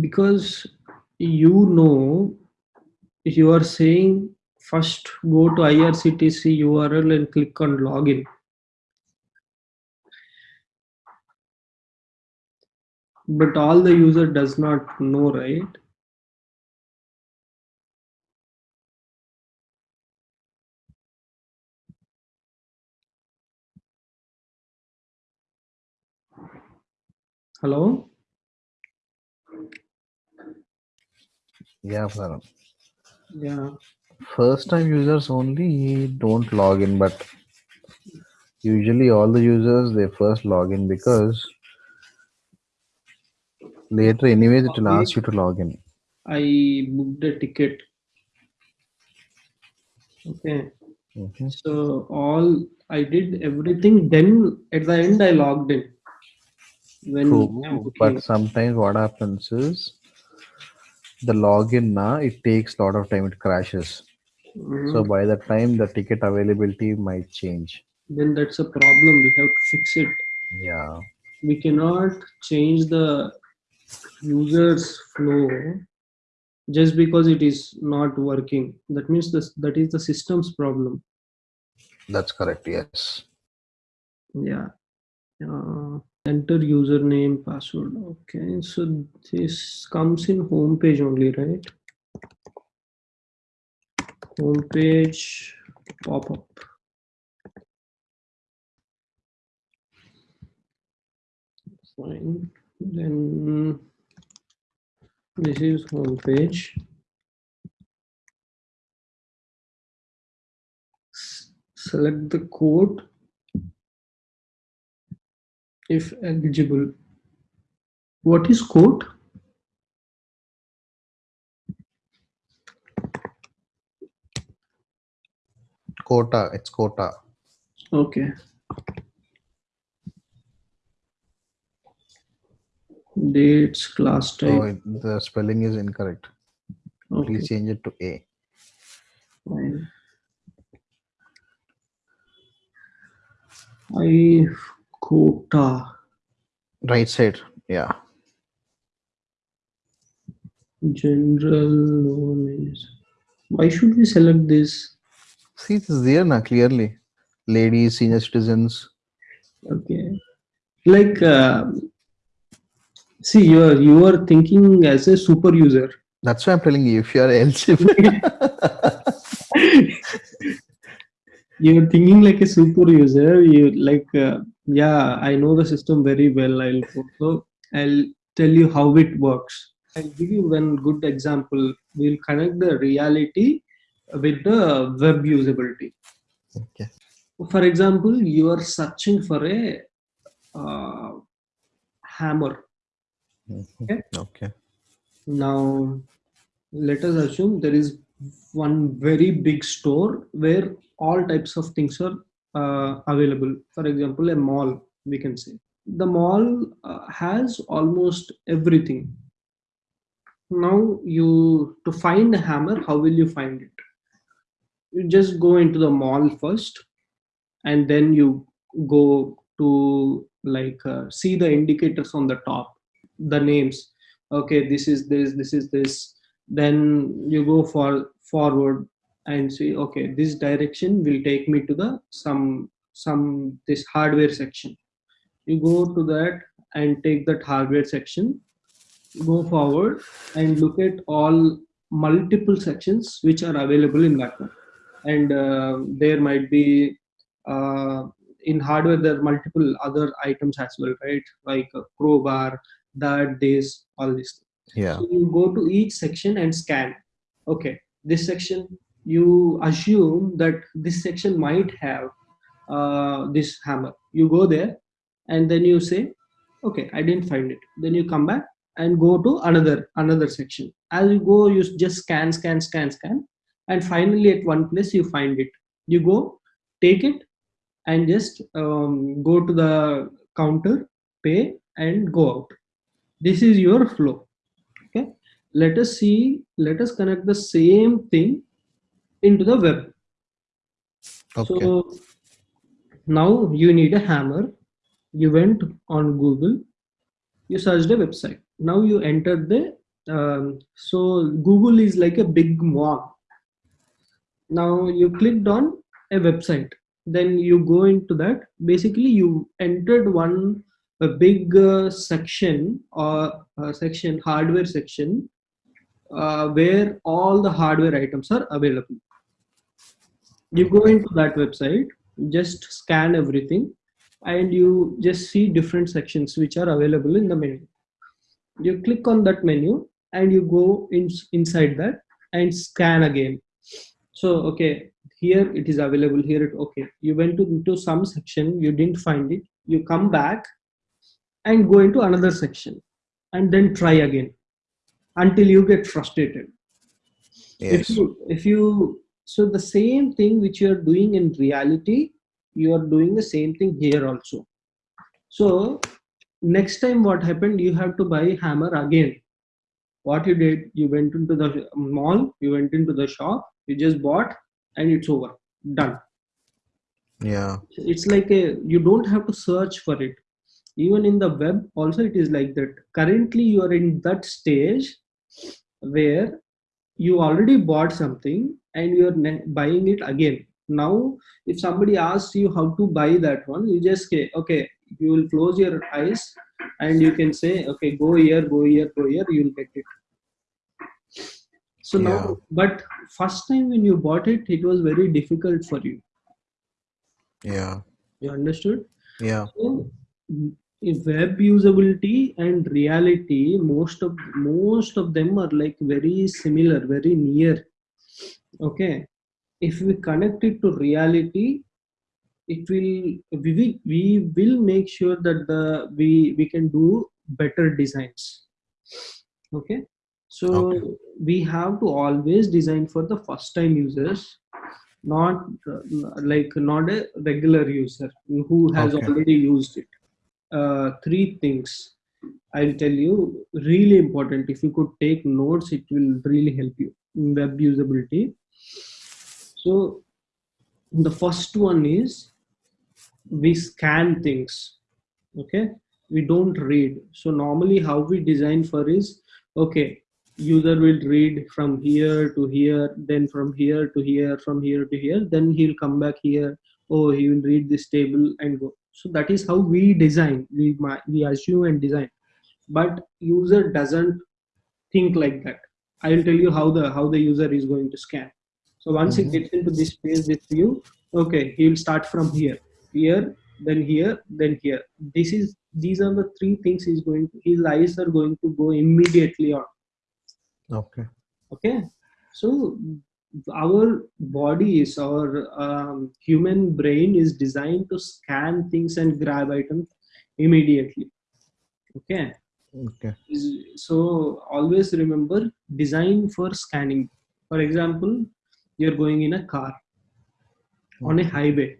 because you know you are saying first go to irctc url and click on login. But all the user does not know right? Hello Yeah, Farhan. yeah First time users only don't log in, but usually all the users they first log in because later anyways it will ask you to log in. i booked a ticket okay Okay. so all i did everything then at the end i logged in when booking. but sometimes what happens is the login now it takes a lot of time, it crashes. Mhm. So by the time the ticket availability might change. then that's a problem we have to fix it Yeah. we cannot change the user's flow just because it is not working that means this that is the system's problem That's correct, yes. yeah uh, enter username password okay. So this comes in home page only right? Home page pop up fine. Then this is home page. Select the code if eligible what is code Quota, it's quota. okay dates class type it- the spelling is incorrect. okay Please change it to A. fine i quota Right side. Yeah. general is why should we select this See, it is there now clearly. Ladies, senior citizens. okay like uh, see you are you are thinking as a super user That's why I'm telling you, if you are eligible. you're thinking like a super user you like uh, yeah i know the system very well i'll so i'll tell you how it works i'll give you one good example we'll connect the reality with the web usability okay. for example you are searching for a uh, hammer Mhm. Okay. Okay. now let us assume there is one very big store where all types of things are uh, available. For example a mall we can say. The mall uh, has almost everything. Now you to find a hammer how will you find it? You just go into the mall first and then you go to like uh, see the indicators on the top the names. Okay this is this this is this then you go for forward and see okay this direction will take me to the some some this hardware section. You go to that and take that hardware section go forward and look at all multiple sections which are available in that one. And uh, there might be uh, in hardware there are multiple other items as well right? Like a crowbar that this all this Yeah. so you go to each section and scan. Okay this section you assume that this section might have uh, this hammer. You go there and then you say okay i didn't find it. Then you come back and go to another another section. As you go you just scan scan scan scan and finally at one place you find it. You go take it and just um, go to the counter pay and go out. This is your flow let us see let us connect the same thing into the web. Okay. so now you need a hammer. You went on google. You searched a website. Now you entered the um, so google is like a big mall now you clicked on a website. Then you go into that. Basically you entered one a big uh, section or uh, section hardware section uh, where all the hardware items are available. You go into that website just scan everything and you just see different sections which are available in the menu. You click on that menu and you go in, inside that and scan again. So okay here it is available here it okay. You went to, into some section you didn't find it. You come back and go into another section and then try again until you get frustrated. If Yes. you if you so the same thing which you are doing in reality you are doing the same thing here also. So next time what happened you have to buy hammer again. What you did you went into the mall you went into the shop you just bought and it's over. Done. Yeah. it's like a you don't have to search for it. Even in the web also it is like that. Currently you are in that stage where you already bought something and you're buying it again now if somebody asks you how to buy that one you just say okay you will close your eyes and you can say okay go here go here go here you'll get it so Yeah. now but first time when you bought it it was very difficult for you Yeah. you understood Yeah. so web usability and reality. Most of most of them are like very similar very near. Okay? If we connect it to reality it will we will, we will make sure that the we we can do better designs. Okay? So Okay. we have to always design for the first time users not uh, like not a regular user who has Okay. already used it uh, three things i'll tell you really important. If you could take notes it will really help you in web usability. So the first one is we scan things okay? We don't read. So normally how we design for is okay user will read from here to here then from here to here from here to here then he'll come back here. Oh he will read this table and go so that is how we design. We we assume and design. But user doesn't think like that. I will tell you how the how the user is going to scan. So once Mhm. he gets into this space this view okay he will start from here. Here then here then here. This is these are the three things he's going to his eyes are going to go immediately on. Okay. okay? So our body is our um, human brain is designed to scan things and grab items immediately. Okay? Okay. so always remember design for scanning. For example you're going in a car on a highway.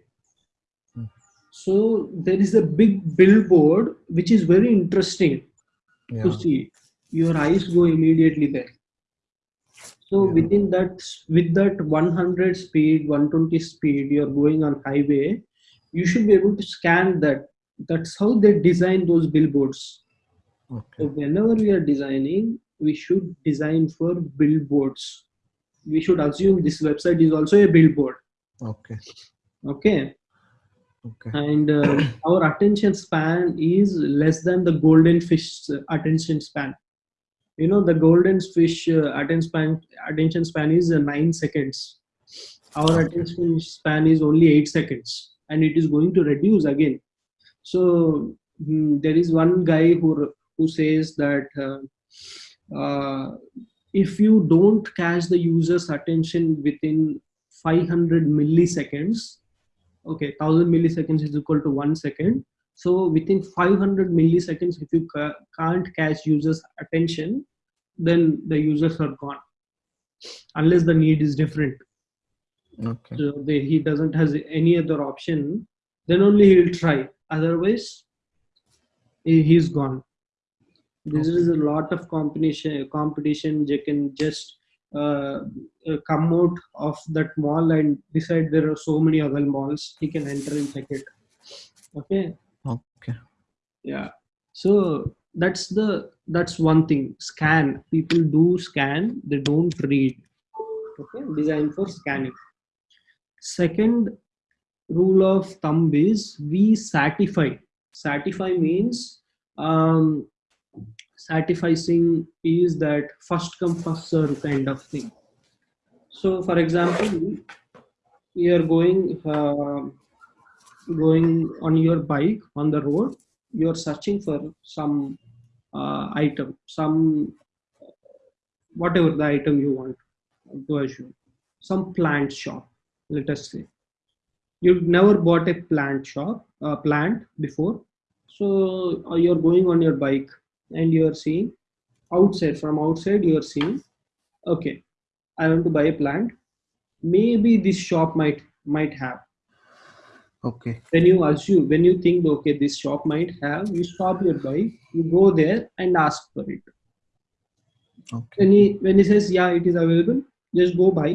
Hmm. so there is a big billboard which is very interesting to see. Your eyes go immediately there so Yeah. within that with that 100 speed 120 speed you're going on highway you should be able to scan that that's how they design those billboards Okay. so whenever we are designing we should design for billboards we should assume this website is also a billboard Okay. okay Okay. and uh, our attention span is less than the golden fish attention span you know the golden fish uh, attention span attention span is uh, 9 seconds. Our attention span is only 8 seconds and it is going to reduce again. So mm, there is one guy who who says that uh, uh, if you don't catch the user's attention within 500 milliseconds okay 1000 milliseconds is equal to 1 second so within 500 milliseconds if you ca- can't catch users attention then the users are gone. Unless the need is different. Okay. so they, he doesn't has any other option then only he will try. Otherwise he- he's gone. This is a lot of competition competition. You can just uh, uh, come out of that mall and decide there are so many other malls. He can enter and check it. Okay Okay. yeah. So that's the that's one thing. Scan. People do scan. They don't read. Okay? Designed for scanning. Second rule of thumb is we satisfice satisfice means um satisficing is that first come first serve kind of thing. So for example we are going uh, going on your bike on the road you're searching for some uh, item some whatever the item you want to assume. Some plant shop let us say. You've never bought a plant shop uh, plant before. So uh, you're going on your bike and you're seeing outside from outside you're seeing okay i want to buy a plant. Maybe this shop might might have Okay. when you assume when you think okay this shop might have you stop your bike you go there and ask for it Okay. when he when he says yeah it is available just go buy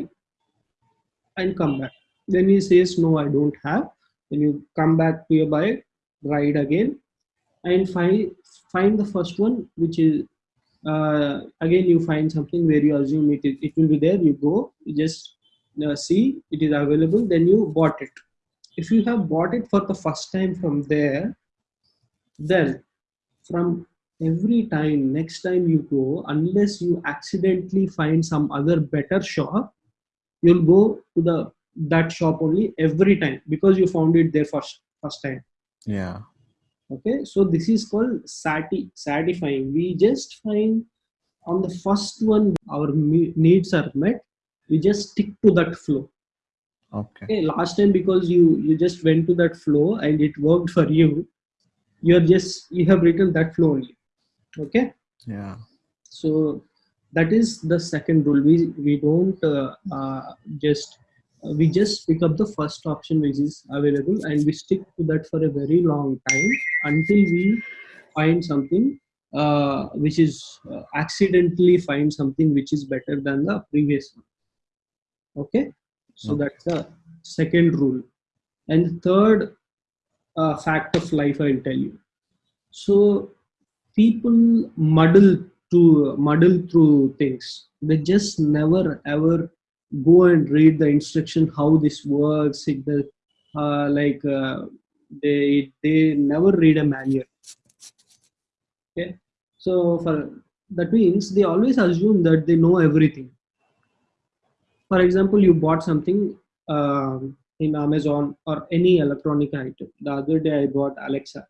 and come back then he says no i don't have then you come back to your bike ride again and find find the first one which is uh, again you find something where you assume it, is- it will be there you go you just uh, see it is available then you bought it if you have bought it for the first time from there then from every time next time you go unless you accidentally find some other better shop you'll go to the that shop only every time because you found it there first first time. Yeah. okay so this is called sati satisfying. We just find on the first one our needs are met we just stick to that flow Okay. okay last time because you you just went to that flow and it worked for you you're just you have written that flow only. Okay? Yeah. so that is the second rule. We we don't uh, uh, just uh, we just pick up the first option which is available and we stick to that for a very long time until we find something uh, which is uh, accidentally find something which is better than the previous one. Okay so Okay. that's the second rule. And the third uh, fact of life i'll tell you. So people muddle to muddle through things. They just never ever go and read the instruction how this works. It the uh, like uh, they they never read a manual. Okay? So for that means they always assume that they know everything for example you bought something um, in amazon or any electronic item the other day i bought alexa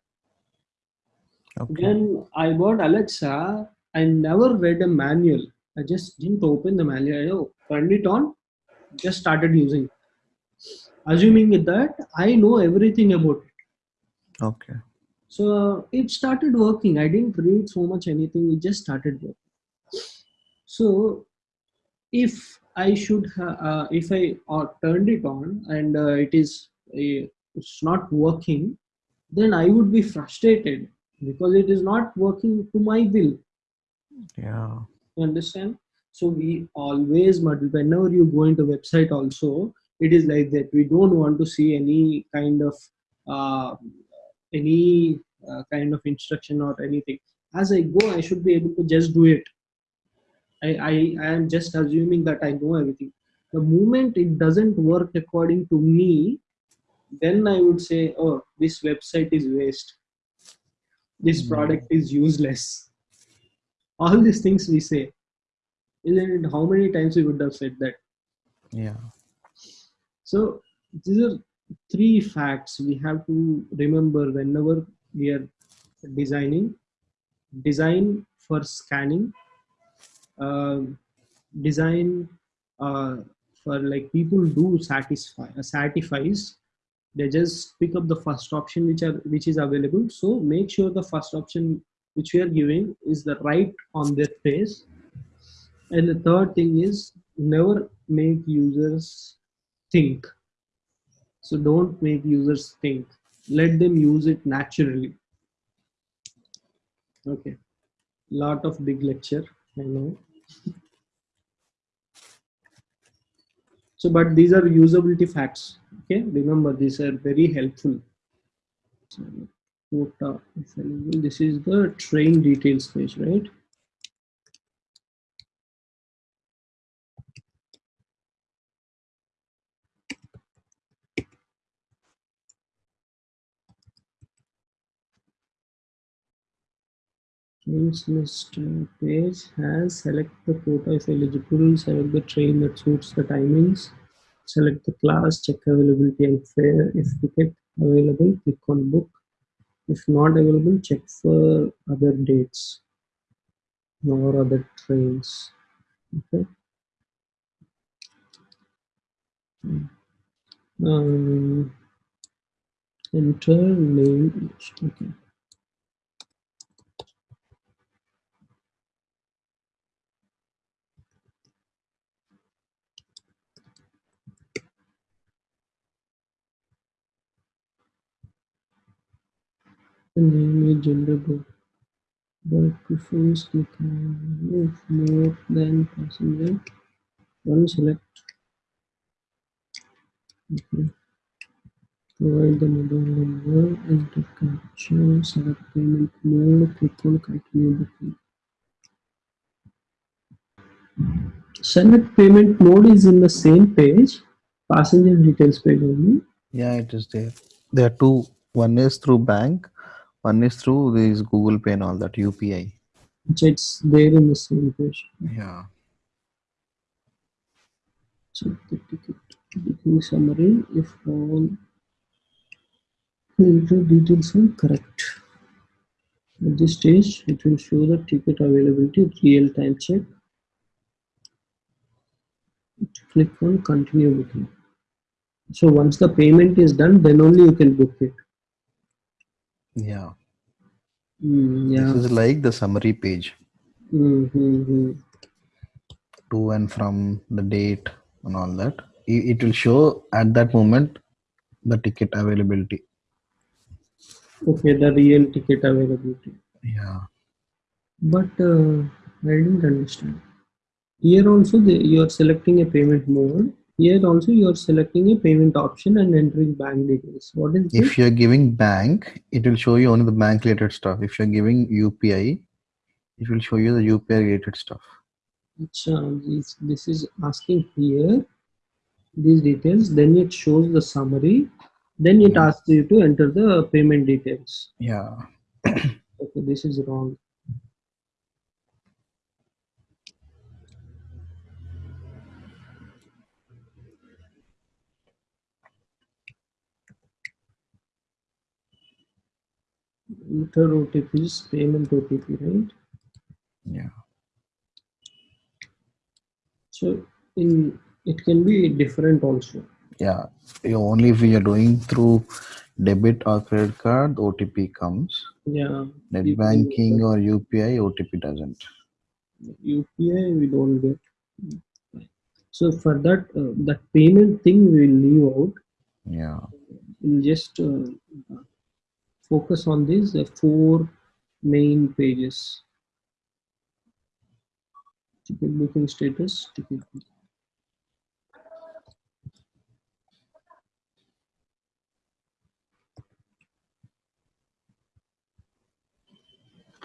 Okay. when I bought Alexa, I never read a manual. I just didn't open the manual. I turned it on, just started using. it. Assuming that I know everything about it. Okay. So it started working. I didn't read so much anything. It just started working. So if I should, uh, if I uh, turned it on and uh, it is, it's not working, then I would be frustrated because it is not working to my will. Yeah. You understand? So we always. Whenever you go into website, also it is like that. We don't want to see any kind of uh, any uh, kind of instruction or anything. As I go, I should be able to just do it. I, I, I am just assuming that I know everything. The moment it doesn't work according to me, then I would say, oh, this website is waste. This Hmm. product is useless. All these things we say. Isn't it? How many times we would have said that? Yeah. So these are three facts we have to remember whenever we are designing. Design for scanning. Um design uh, for like people do satisfy uh, satisfies they just pick up the first option which are which is available. So make sure the first option which we are giving is the right on their face and the third thing is never make users think. So don't make users think. Let them use it naturally. Okay. Lot of big lecture i know so but these are usability facts okay remember these are very helpful So. This is the train details page, right? Trains list uh, page has select the quota if eligible, select the train that suits the timings, select the class, check availability and fare. If ticket available, click on book. If not available, check for other dates or other trains. Okay. Um, enter name. Okay. The name is gender group. But prefers more than passenger. One select. Okay. Provide the mobile number, enter captcha, select payment mode, click on continue booking. Select payment mode is in the same page, passenger details page only. Yeah, it is there. There are two. One is through bank. One is through this Google Pay and all that UPI. which It's there in the same page. Yeah. Check the ticket booking summary if all enter details are correct. At this stage, it will show the ticket availability real time check. Click on continue booking. So once the payment is done, then only you can book it. Yeah. Mm, yeah. This is like the summary page Mm-hmm. to and from the date and all that. It, will show at that moment the ticket availability. Okay, the real ticket availability. Yeah. But uh, I didn't understand. Here also the, you are selecting a payment mode. Here also you are selecting a payment option and entering bank details. What is this? If you're giving bank, it will show you only the bank related stuff. If you're giving UPI, it will show you the UPI related stuff. This, this is asking here these details. Then it shows the summary. Then it asks you to enter the payment details. Yeah. Okay, this is wrong. Enter OTP is payment OTP, right? Yeah. So in it can be different also. Yeah. You only if you're doing through debit or credit card, OTP comes. Yeah. Net can- banking or UPI, OTP doesn't. UPI we don't get. So for that, uh, that payment thing we will leave out. Yeah. We'll just uh, focus on these uh, four main pages. Ticket booking status, ticket.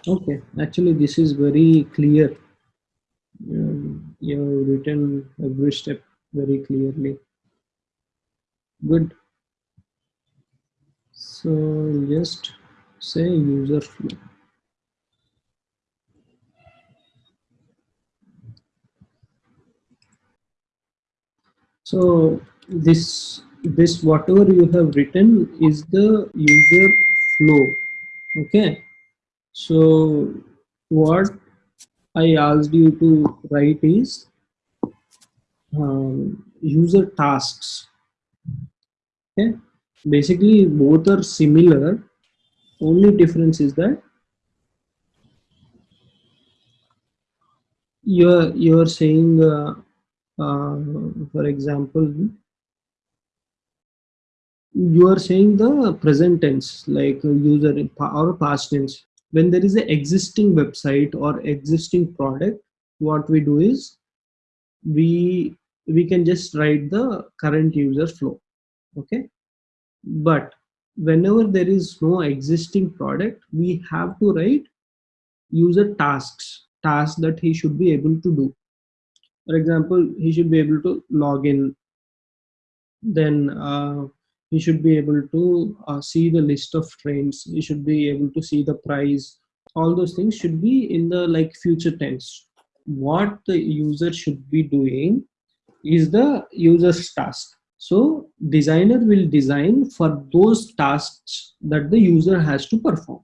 Okay, actually this is very clear. Um, you have written every step very clearly. Good. So just say user flow. So this this whatever you have written is the user flow. Okay. So what I asked you to write is um, user tasks. Okay. Basically, both are similar. Only difference is that you're you're saying, uh, uh, for example, you are saying the present tense, like user or past tense. When there is an existing website or existing product, what we do is we we can just write the current user flow okay but whenever there is no existing product we have to write user tasks tasks that he should be able to do. For example he should be able to log in. Then uh, he should be able to uh, see the list of trains he should be able to see the price. All those things should be in the like future tense. What the user should be doing is the user's task so designer will design for those tasks that the user has to perform.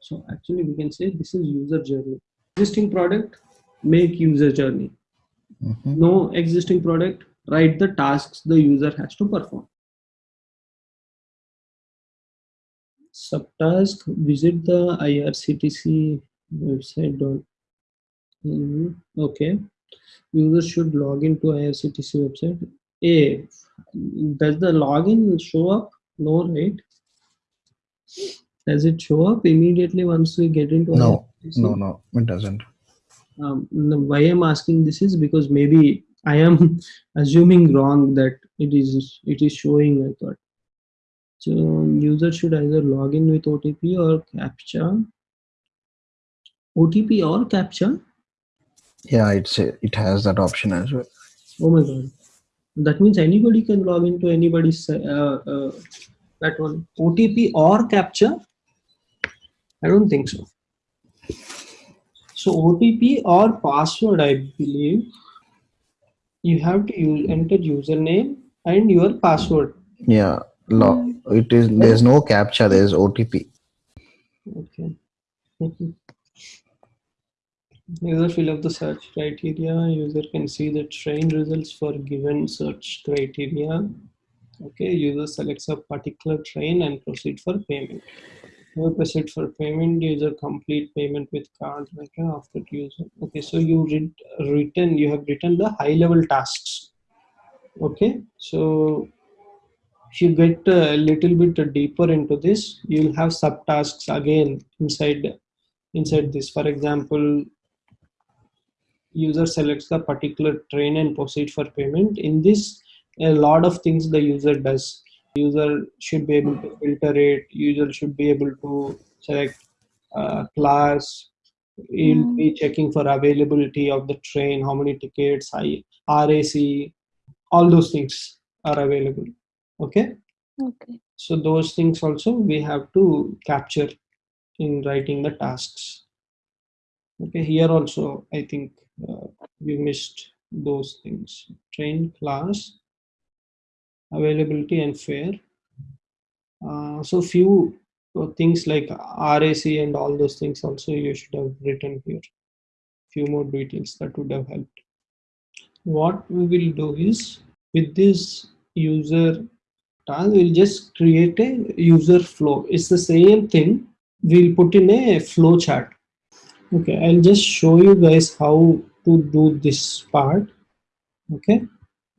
So actually we can say this is user journey. Existing product make user journey. Mhm. no existing product write the tasks the user has to perform. Subtask visit the irctc website dot Mhm. okay. User should log into irctc website. A does the login show up no right does it show up immediately once we get into No, no, no, it doesn't. um, why I'm asking this is because maybe I am assuming wrong that it is it is showing. I thought so. User should either log in with OTP or captcha. OTP or captcha. Yeah, it's a, it has that option as well. Oh my god, that means anybody can log into anybody's uh, uh, that one OTP or captcha I don't think so. So OTP or password, I believe you have to use, enter username and your password. Yeah, log. It is. There's no captcha There's OTP. Okay. User fill up the search criteria. User can see the train results for given search criteria. Okay, user selects a particular train and proceed for payment. Proceed for payment. User complete payment with card. Okay, after user. Okay, so you read written. You have written the high level tasks. Okay, so if you get a little bit deeper into this, you'll have subtasks again inside inside this. For example, user selects the particular train and proceed for payment. In this, a lot of things the user does. User should be able to filter it. User should be able to select uh, class. You'll be checking for availability of the train, how many tickets, I, RAC, all those things are available. Okay Okay. so those things also we have to capture in writing the tasks okay here also i think uh, we missed those things. Train class availability and fare. Uh, so few uh, things like rac and all those things also you should have written here. Few more details that would have helped. What we will do is with this user task we'll just create a user flow. It's the same thing. We'll put in a flow chart. Okay i'll just show you guys how to do this part okay?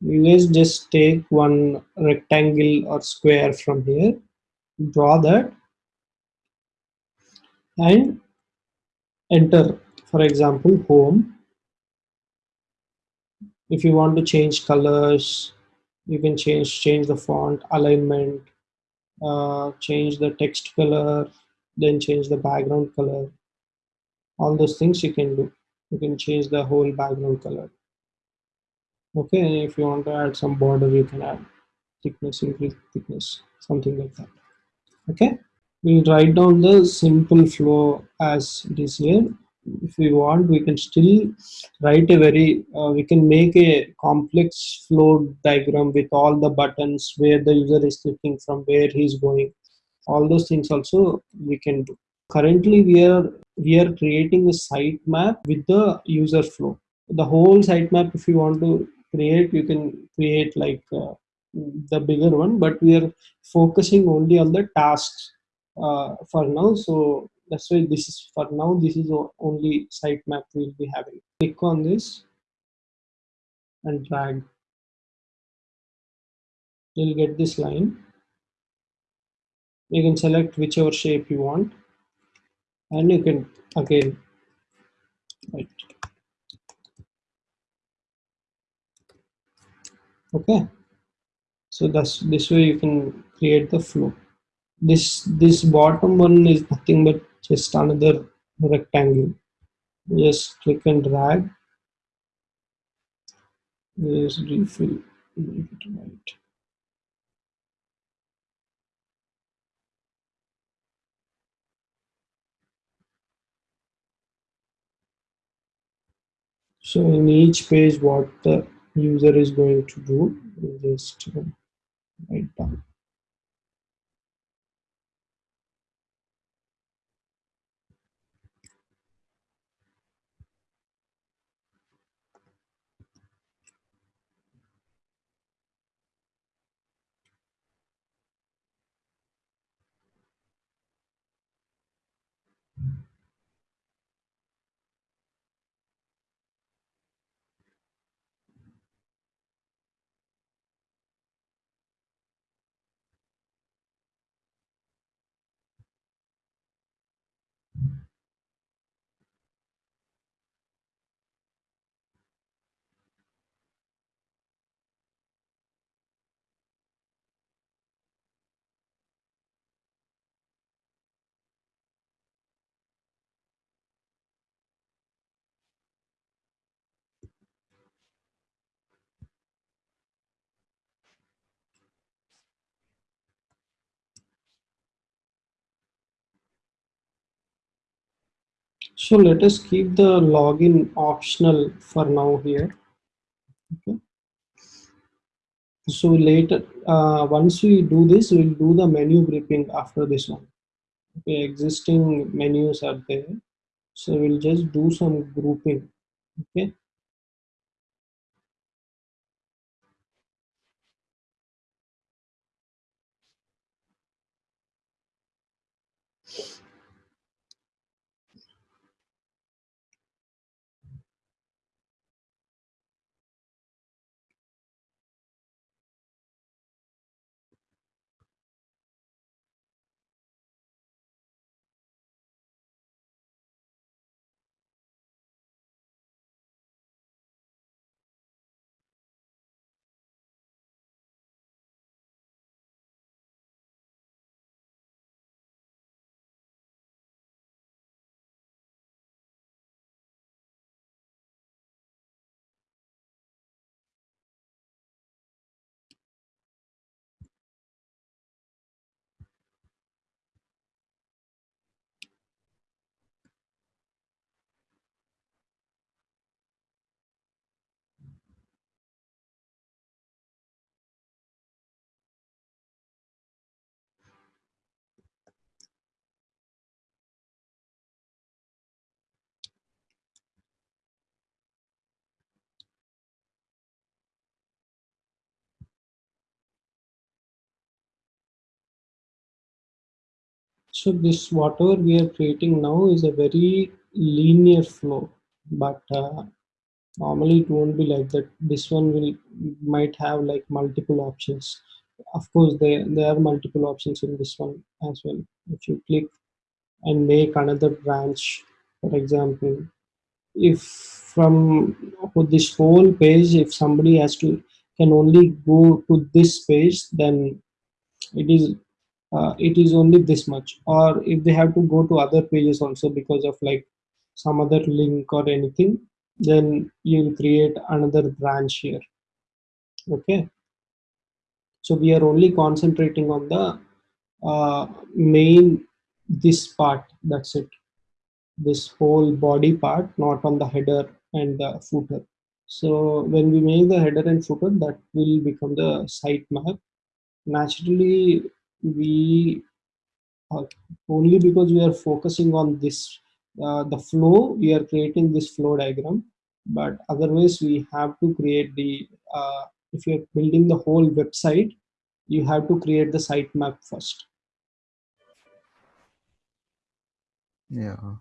You guys just take one rectangle or square from here draw that and enter for example home. If you want to change colors you can change change the font alignment uh, change the text color then change the background color. All those things you can do you can change the whole background color. Okay and if you want to add some border you can add thickness increase thickness something like that. Okay we'll write down the simple flow as it is here. If we want we can still write a very uh, we can make a complex flow diagram with all the buttons where the user is clicking from where he's going. All those things also we can do currently we are we are creating a sitemap with the user flow. The whole sitemap if you want to create you can create like uh, the bigger one but we are focusing only on the tasks uh, for now. So that's why this is for now this is only sitemap we'll be having. Click on this and drag. You'll get this line. You can select whichever shape you want and you can again right okay. So that's this way you can create the flow. This this bottom one is nothing but just another rectangle. Just click and drag. Just refill. Right so in each page what the user is going to do just uh, write down so let us keep the login optional for now here. Okay. So later uh, once we do this we'll do the menu grouping after this one. Okay existing menus are there. So we'll just do some grouping. Okay so this whatever we are creating now is a very linear flow but uh, normally it won't be like that. This one will might have like multiple options. Of course there there are multiple options in this one as well. If you click and make another branch for example if from this whole page if somebody has to can only go to this page then it is uh, it is only this much. Or if they have to go to other pages also because of like some other link or anything then you'll create another branch here. Okay? So we are only concentrating on the uh, main this part. That's it. This whole body part not on the header and the footer. So when we make the header and footer that will become the sitemap naturally we uh, only because we are focusing on this uh, the flow we are creating this flow diagram but otherwise we have to create the uh, if you're building the whole website you have to create the sitemap first Yeah.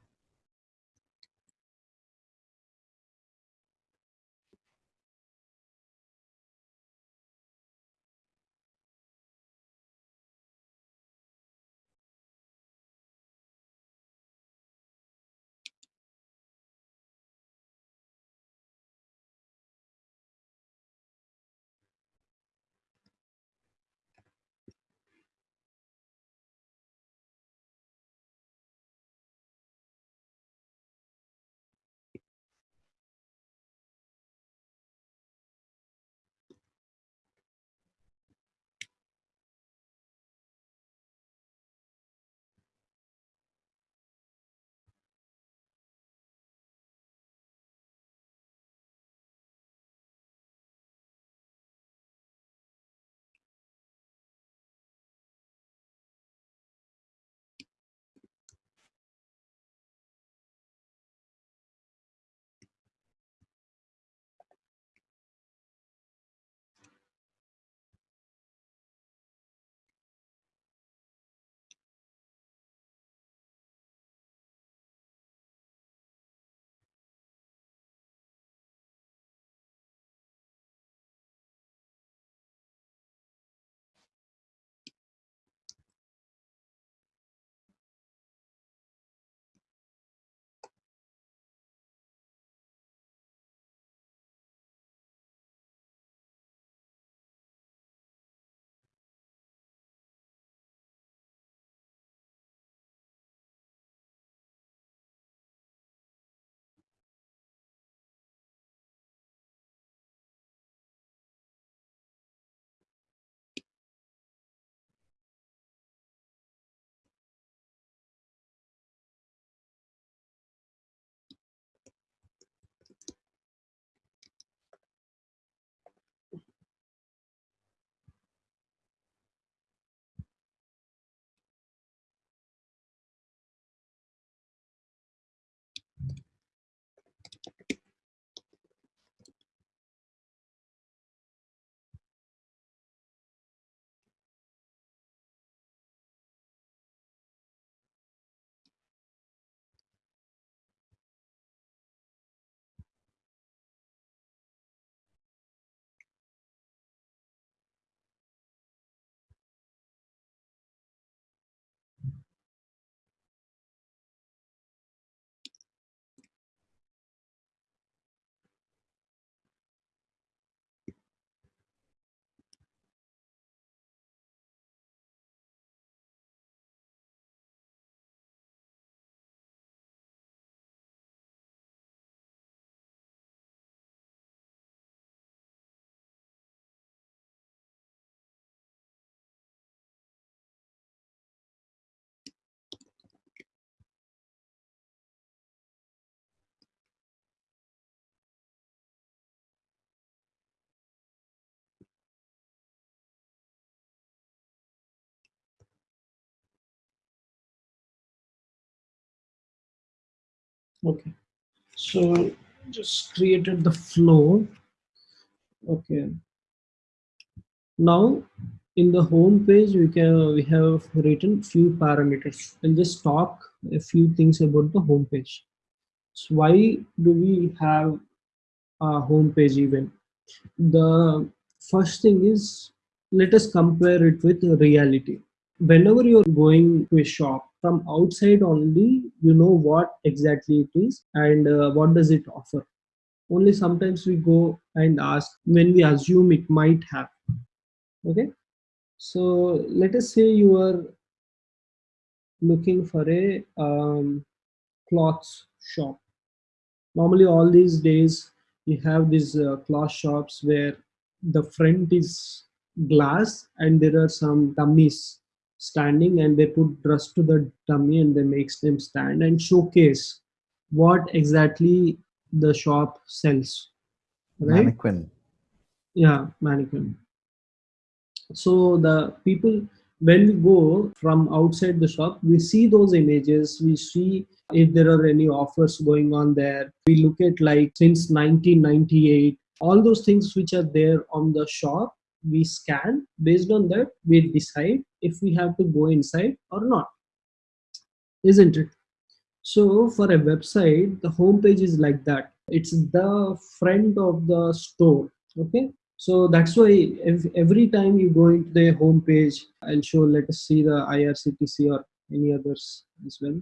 Okay. So just created the flow. Okay. Now in the home page we can we have written few parameters. I'll just talk a few things about the home page. So why do we have a home page even? The first thing is let us compare it with reality. Whenever you're going to a shop from outside only you know what exactly it is and uh, what does it offer. Only sometimes we go and ask when we assume it might have. Okay? So let us say you are looking for a um, clothes shop. Normally all these days you have these uh, cloth shops where the front is glass and there are some dummies standing and they put dress to the dummy and they makes them stand and showcase what exactly the shop sells right? Mannequin. yeah mannequin. So the people when we go from outside the shop we see those images. We see if there are any offers going on there. We look at like since 1998 all those things which are there on the shop we scan. Based on that we decide if we have to go inside or not isn't it so for a website, the homepage is like that. It's the front of the store. Okay. So that's why every time you go into the homepage, I'll show, let us see the IRCTC or any others as well.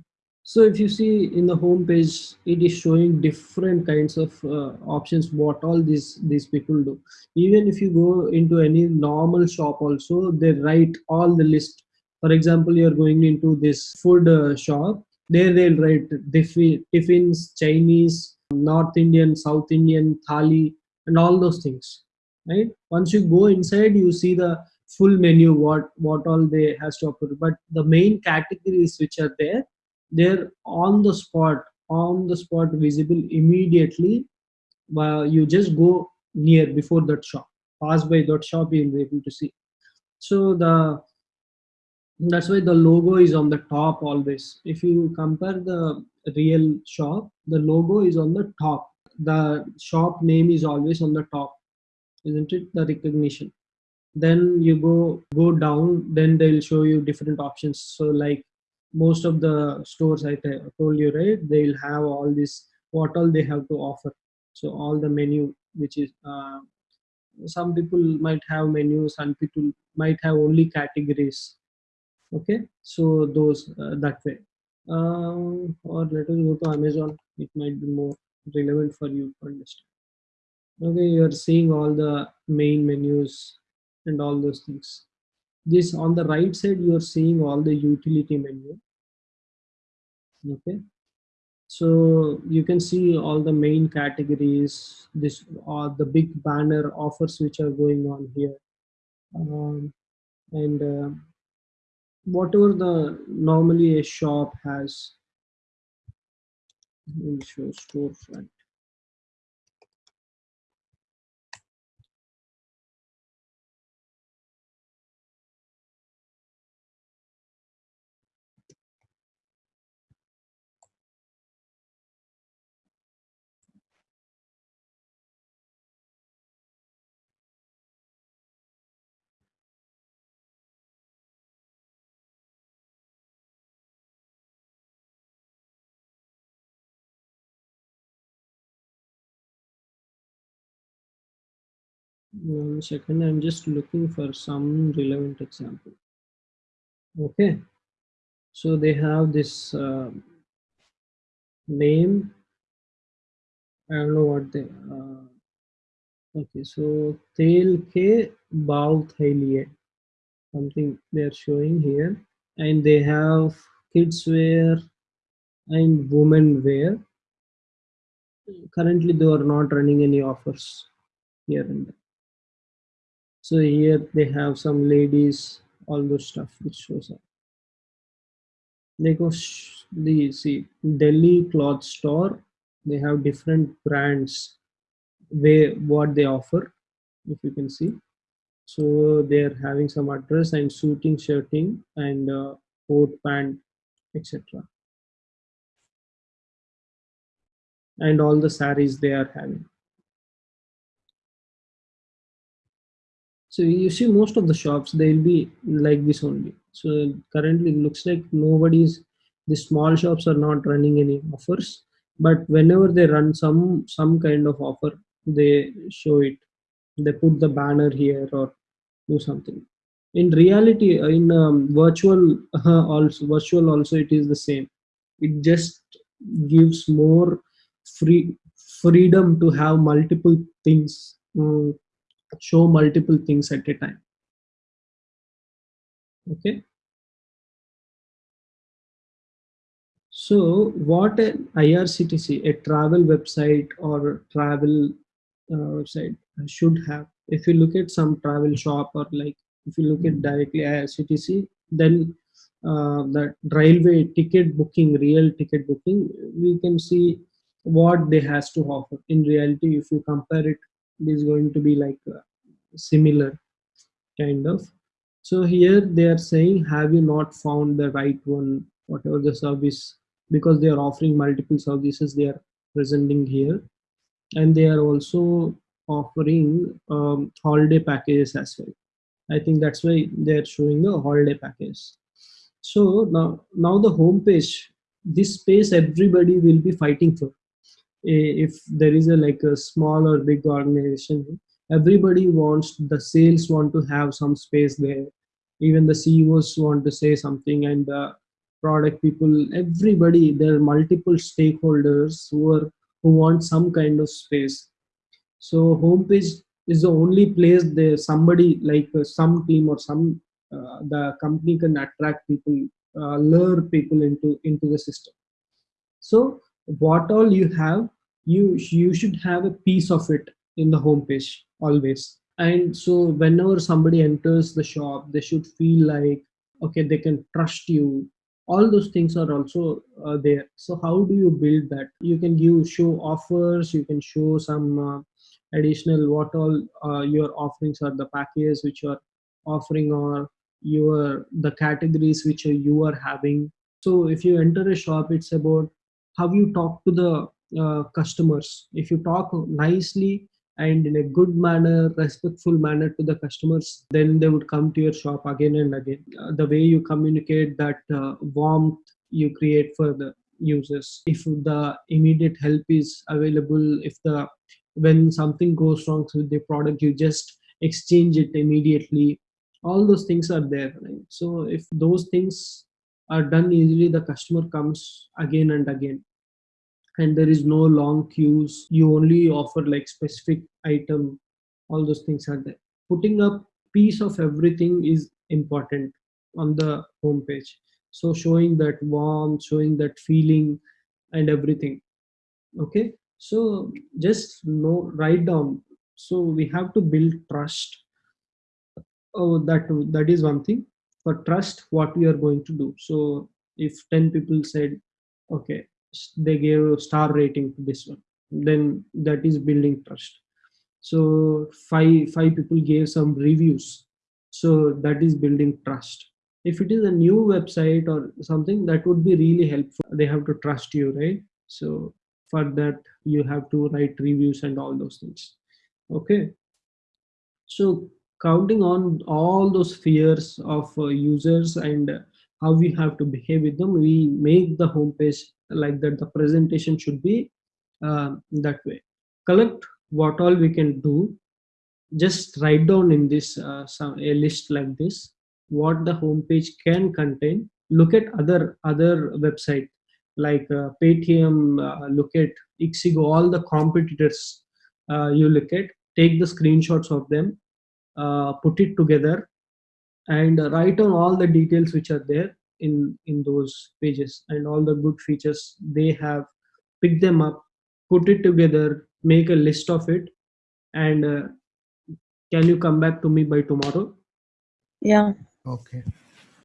So if you see in the homepage, it is showing different kinds of uh, options, what all these, these people do. Even if you go into any normal shop also, they write all the list. For example, you're going into this food uh, shop, there they'll write tiffins, Chinese, North Indian, South Indian, Thali, and all those things. Right? Once you go inside, you see the full menu, what what all they has to offer. But the main categories which are there, they're on the spot, on the spot, visible immediately. Uh, you just go near before that shop, pass by that shop, you'll be able to see. So the that's why the logo is on the top always. If you compare the real shop the logo is on the top. The shop name is always on the top isn't it? The recognition. Then you go go down then they'll show you different options. So like most of the stores I told you right? They'll have all this what all they have to offer. So all the menu which is uh, some people might have menus some people might have only categories. Okay? So those uh, that way. Um, or let us go to amazon. It might be more relevant for you to understand. Okay? You're seeing all the main menus and all those things this on the right side you're seeing all the utility menu. Okay. So you can see all the main categories this are the big banner offers which are going on here. Um, and uh, whatever the normally a shop has. Will show storefront one second i'm just looking for some relevant example. Okay. So they have this uh, name. I don't know what they uh, okay so tail ke bow thailie something they're showing here. And they have kids wear and women wear. Currently they are not running any offers here and there so here they have some ladies all those stuff which shows up. They go the see delhi cloth store they have different brands where what they offer if you can see. So they're having some address and suiting shirting and uh, coat pant etc and all the saris they are having so you see most of the shops they'll be like this only. So currently it looks like nobody's the small shops are not running any offers. But whenever they run some some kind of offer they show it. They put the banner here or do something. In reality uh, in um, virtual uh, also virtual also it is the same. It just gives more free freedom to have multiple things mm, show multiple things at a time. Okay? So what an irctc a travel website or travel uh, website should have. If you look at some travel shop or like if you look at directly irctc then uh, the railway ticket booking real ticket booking we can see what they has to offer. In reality if you compare it it is going to be like uh, similar kind of. So here they are saying have you not found the right one? Whatever the service because they are offering multiple services they are presenting here. And they are also offering um, holiday packages as well. I think that's why they are showing the holiday package so now now the home page this space everybody will be fighting for if there is a like a small or big organization everybody wants the sales want to have some space there. Even the ceos want to say something and the product people everybody there are multiple stakeholders who are who want some kind of space. So homepage is the only place there somebody like uh, some team or some uh, the company can attract people uh, lure people into into the system. So what all you have you you should have a piece of it in the homepage always. And so whenever somebody enters the shop they should feel like okay they can trust you. All those things are also uh, there. So how do you build that? You can give show offers you can show some uh, additional what all uh, your offerings are the packages which you are offering or your the categories which you are having. So if you enter a shop it's about how you talk to the uh, customers. If you talk nicely and in a good manner respectful manner to the customers then they would come to your shop again and again. Uh, the way you communicate that uh, warmth you create for the users. If the immediate help is available if the when something goes wrong with the product you just exchange it immediately. All those things are there right? so if those things are done easily the customer comes again and again and there is no long queues. You only offer like specific item. All those things are there. Putting up piece of everything is important on the homepage. So showing that warmth showing that feeling and everything. Okay? So just know write down. So we have to build trust. Oh that that is one thing. For trust what we are going to do. So if 10 people said okay they gave a star rating to this one. Then that is building trust. So five five people gave some reviews. So that is building trust. If it is a new website or something that would be really helpful. They have to trust you right? So for that you have to write reviews and all those things. Okay? So counting on all those fears of uh, users and how we have to behave with them we make the homepage like that the presentation should be uh, that way. Collect what all we can do. Just write down in this uh, some, a list like this what the homepage can contain. Look at other other website like uh, paytm uh, look at ixigo all the competitors uh, you look at. Take the screenshots of them uh, put it together and write on all the details which are there in in those pages and all the good features they have pick them up put it together make a list of it and uh, can you come back to me by tomorrow Yeah. Okay.